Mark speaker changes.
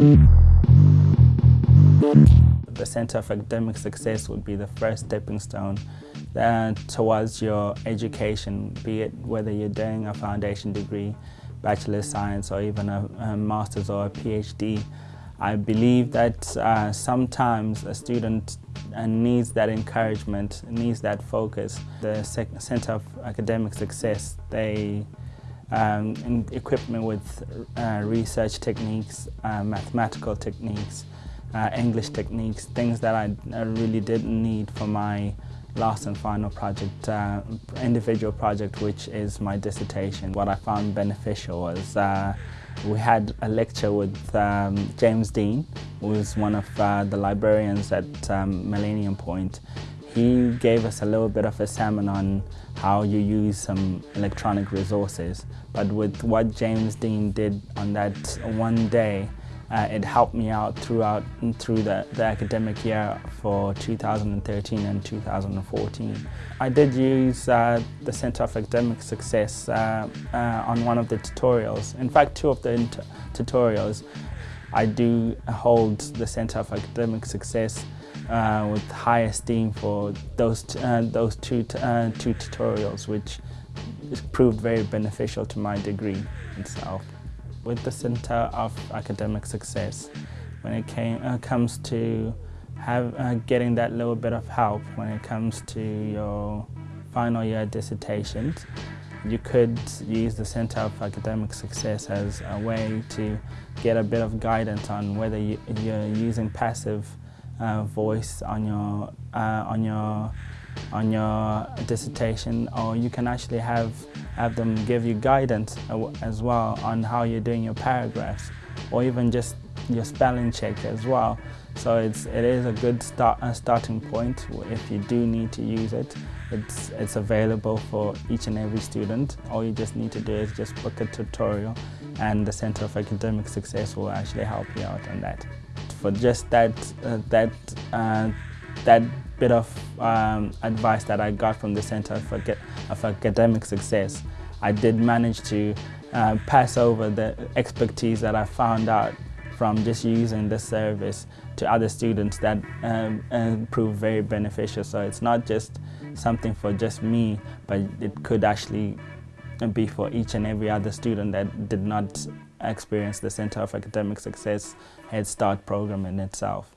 Speaker 1: The Center for Academic Success would be the first stepping stone uh, towards your education, be it whether you're doing a foundation degree, bachelor's science, or even a, a master's or a PhD. I believe that uh, sometimes a student uh, needs that encouragement, needs that focus. The Center of Academic Success, they um, equip me with uh, research techniques, uh, mathematical techniques, uh, English techniques, things that I, I, really didn't need for my last and final project, uh, individual project, which is my dissertation. What I found beneficial was uh, we had a lecture with um, James Dean, who was one of uh, the librarians at um, Millennium Point. He gave us a little bit of a sermon on how you use some electronic resources. But with what James Dean did on that one day, uh, it helped me out throughout through the, the academic year for 2013 and 2014. I did use uh, the Center of Academic Success uh, uh on one of the tutorials. In fact, two of the tutorials. I do hold the Center of Academic Success uh, with high esteem for those, uh, those two, two tutorials, which proved very beneficial to my degree itself with the Center of Academic Success when it came, uh, comes to have, uh, getting that little bit of help when it comes to your final year dissertations. You could use the Center of Academic Success as a way to get a bit of guidance on whether you, are using passive uh, voice on your, uh, on your on your dissertation or you can actually have, have them give you guidance as well on how you're doing your paragraphs or even just your spelling check as well. So it's, it is a good start, a starting point if you do need to use it. It's, it's available for each and every student. All you just need to do is just book a tutorial and the Center of Academic Success will actually help you out on that. For just that, uh, that, uh, that bit of um, advice that I got from the Center for, of Academic Success, I did manage to uh, pass over the expertise that I found out from just using this service to other students that um, proved very beneficial. So it's not just something for just me, but it could actually be for each and every other student that did not experience the Center of Academic Success Head Start program in itself.